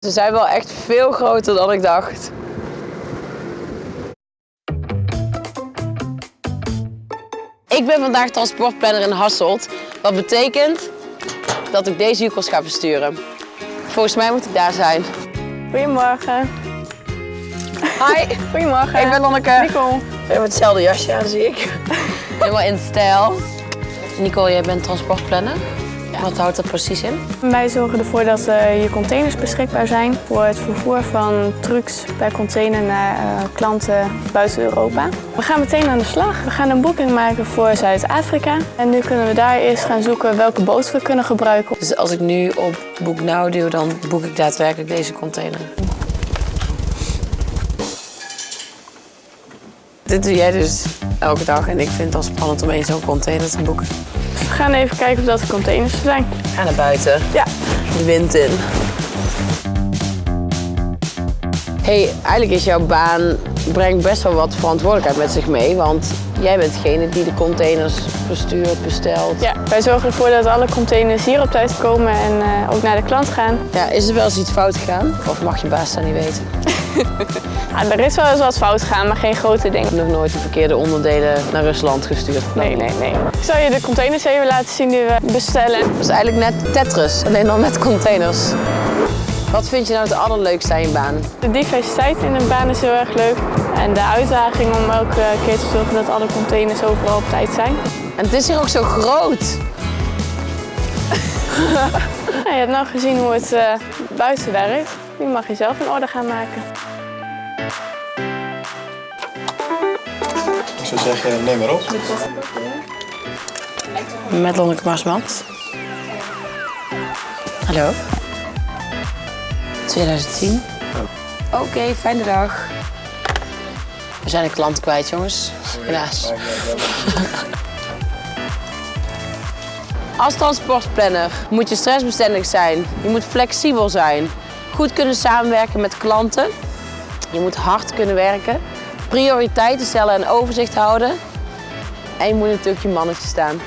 Ze zijn wel echt veel groter dan ik dacht. Ik ben vandaag transportplanner in Hasselt. Wat betekent dat ik deze jukkels ga versturen. Volgens mij moet ik daar zijn. Goedemorgen. Hi, Goedemorgen. ik ben Lonneke. Nicole. We hebben hetzelfde jasje aan, zie ik. Helemaal in stijl. Nicole, jij bent transportplanner. Wat houdt dat precies in? Wij zorgen ervoor dat eh, je containers beschikbaar zijn voor het vervoer van trucks per container naar eh, klanten buiten Europa. We gaan meteen aan de slag. We gaan een boeking maken voor Zuid-Afrika. En nu kunnen we daar eerst gaan zoeken welke boot we kunnen gebruiken. Dus als ik nu op Boek Now duw, dan boek ik daadwerkelijk deze container. Dit doe jij dus elke dag en ik vind het al spannend om één zo'n container te boeken. We gaan even kijken of dat de containers er zijn. Ga naar buiten, Ja, de wind in. hey, eigenlijk is jouw baan brengt best wel wat verantwoordelijkheid met zich mee, want jij bent degene die de containers verstuurt, bestelt. ja. wij zorgen ervoor dat alle containers hier op tijd komen en eh, ook naar de klant gaan. Ja, is er wel eens iets fout gegaan? Of mag je baas dat niet weten? Ja, er is wel eens wat fout gegaan, maar geen grote dingen. Ik heb nog nooit de verkeerde onderdelen naar Rusland gestuurd. Nee, nee, nee. Ik zal je de containers even laten zien die we bestellen. Dat is eigenlijk net Tetris, alleen dan met containers. Wat vind je nou het allerleukste aan je baan? De diversiteit in een baan is heel erg leuk. En de uitdaging om elke keer te zorgen dat alle containers overal op tijd zijn. En het is hier ook zo groot. Nou, je hebt nou gezien hoe het eh, buiten werkt. Nu mag je zelf een orde gaan maken. Ik zou zeggen, neem maar op. Met Lonneke Marsmans. Hallo. 2010. Oké, fijne dag. We zijn een klant kwijt, jongens. Helaas. Als transportplanner moet je stressbestendig zijn. Je moet flexibel zijn. Goed kunnen samenwerken met klanten. Je moet hard kunnen werken. Prioriteiten stellen en overzicht houden. En je moet natuurlijk je mannetje staan.